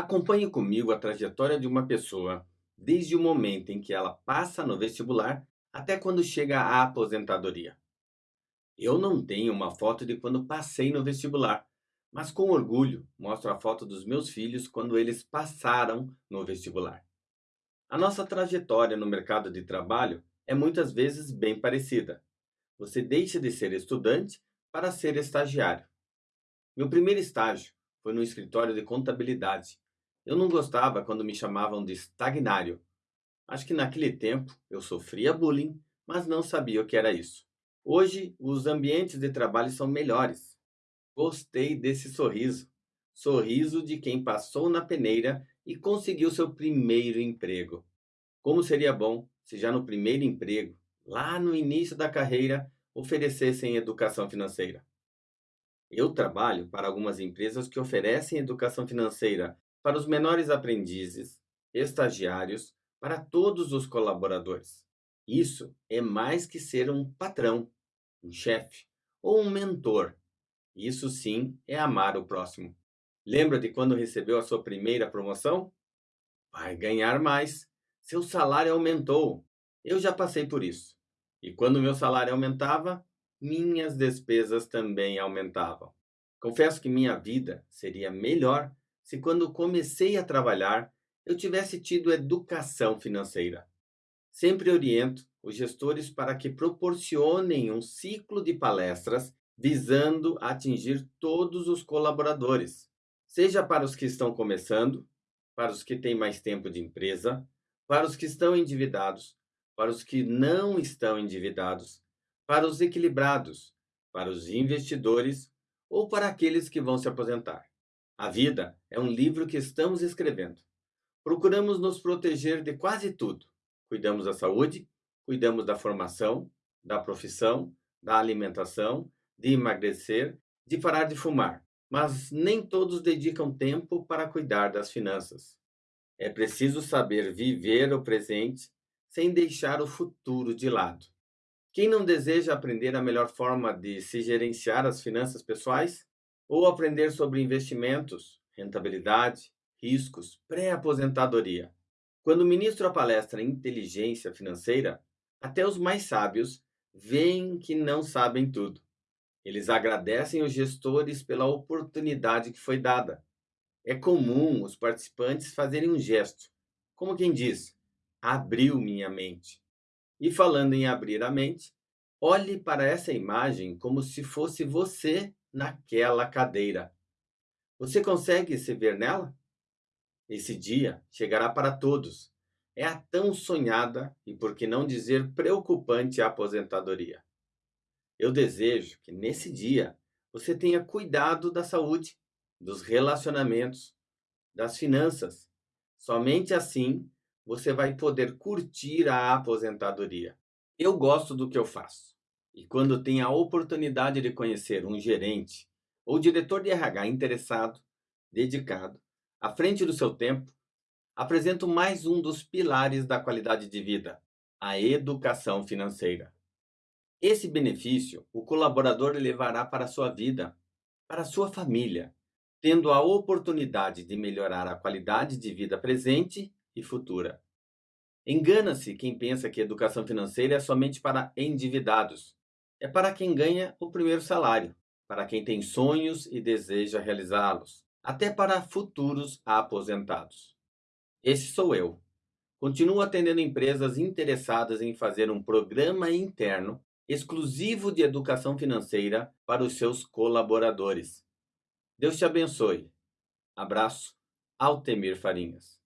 Acompanhe comigo a trajetória de uma pessoa desde o momento em que ela passa no vestibular até quando chega à aposentadoria. Eu não tenho uma foto de quando passei no vestibular, mas com orgulho mostro a foto dos meus filhos quando eles passaram no vestibular. A nossa trajetória no mercado de trabalho é muitas vezes bem parecida. Você deixa de ser estudante para ser estagiário. Meu primeiro estágio foi no escritório de contabilidade. Eu não gostava quando me chamavam de estagnário. Acho que naquele tempo eu sofria bullying, mas não sabia o que era isso. Hoje, os ambientes de trabalho são melhores. Gostei desse sorriso. Sorriso de quem passou na peneira e conseguiu seu primeiro emprego. Como seria bom se já no primeiro emprego, lá no início da carreira, oferecessem educação financeira. Eu trabalho para algumas empresas que oferecem educação financeira para os menores aprendizes, estagiários, para todos os colaboradores. Isso é mais que ser um patrão, um chefe ou um mentor. Isso sim é amar o próximo. Lembra de quando recebeu a sua primeira promoção? Vai ganhar mais. Seu salário aumentou. Eu já passei por isso. E quando meu salário aumentava, minhas despesas também aumentavam. Confesso que minha vida seria melhor se quando comecei a trabalhar eu tivesse tido educação financeira. Sempre oriento os gestores para que proporcionem um ciclo de palestras visando atingir todos os colaboradores, seja para os que estão começando, para os que têm mais tempo de empresa, para os que estão endividados, para os que não estão endividados, para os equilibrados, para os investidores ou para aqueles que vão se aposentar. A vida é um livro que estamos escrevendo. Procuramos nos proteger de quase tudo Cuidamos da saúde, cuidamos da formação, da profissão, da alimentação, de emagrecer, de parar de fumar. Mas nem todos dedicam tempo para cuidar das finanças. É preciso saber viver o presente sem deixar o futuro de lado. Quem não deseja aprender a melhor forma de se gerenciar as finanças pessoais? Ou aprender sobre investimentos, rentabilidade, riscos, pré-aposentadoria? Quando ministro a palestra Inteligência Financeira, até os mais sábios veem que não sabem tudo. Eles agradecem os gestores pela oportunidade que foi dada. É comum os participantes fazerem um gesto, como quem diz: abriu minha mente. E falando em abrir a mente, olhe para essa imagem como se fosse você naquela cadeira. Você consegue se ver nela? Esse dia chegará para todos. É a tão sonhada e, por que não dizer, preocupante aposentadoria. Eu desejo que nesse dia você tenha cuidado da saúde, dos relacionamentos, das finanças. Somente assim você vai poder curtir a aposentadoria. Eu gosto do que eu faço. E quando tenho a oportunidade de conhecer um gerente ou diretor de RH interessado, dedicado, à frente do seu tempo, apresento mais um dos pilares da qualidade de vida, a educação financeira. Esse benefício o colaborador levará para a sua vida, para a sua família, tendo a oportunidade de melhorar a qualidade de vida presente e futura. Engana-se quem pensa que educação financeira é somente para endividados. É para quem ganha o primeiro salário, para quem tem sonhos e deseja realizá-los até para futuros aposentados. Esse sou eu. Continuo atendendo empresas interessadas em fazer um programa interno exclusivo de educação financeira para os seus colaboradores. Deus te abençoe. Abraço, Altemir Farinhas.